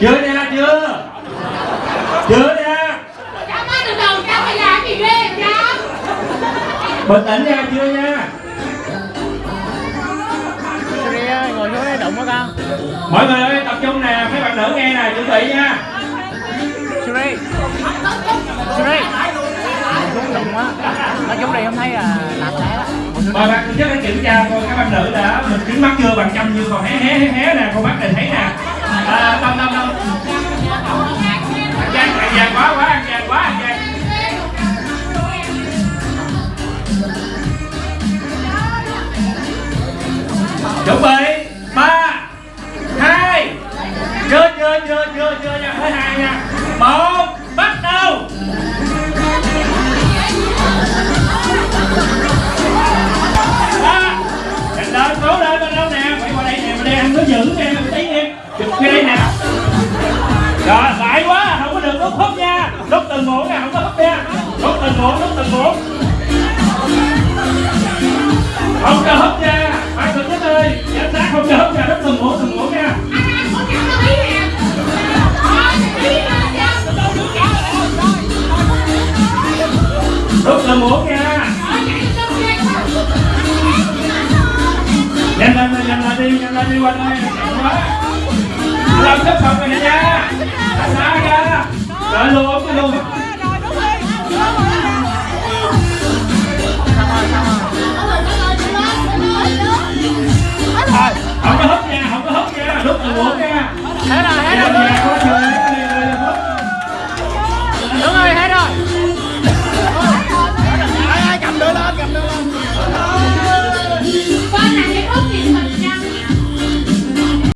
chưa nha chưa chưa nha Chăm ơi từ từ Chăm mày làm gì ghê Chăm bình tĩnh nha chưa nha. Siri ơi, ngồi xuống đây đụng với con. Mọi người ơi tập trung nè mấy bạn nữ nghe nè chuẩn bị nha. Siri Siri Ngồi xuống đụng Nói đây không thấy là làm thế đó mời bạn trước để kiểm tra coi các bạn nữ đã mình kính mắt chưa bằng chăm chưa còn hé hé hé hé nè con mắt này thấy nè. À, chưa chưa chưa chưa nha. Thứ hai nha. Một, bắt đầu. Ba. Nhanh lên, cố lên bên đâu nè. Quay qua đây nè bên đây ăn nó giữ nè một tí nè chụp cái đây nè. Rồi lại quá, không có được đốt hút nha. Đốt từng muỗng nè, không có hút nha. Đốt từng muỗng đốt từng muỗng không cho hút nha. Phải thử cái ơi giám sát không cho hút nha. Đốt từng muỗng từng muỗng là múa kìa nhanh lên nhanh lên đi nhanh lên đi quanh đây. Làm xếp phòng này nha. Xa xa ra. Rồi luôn cái luôn. Không có hút nha, không có hút nha. Lúc là buộc nha. Thế là.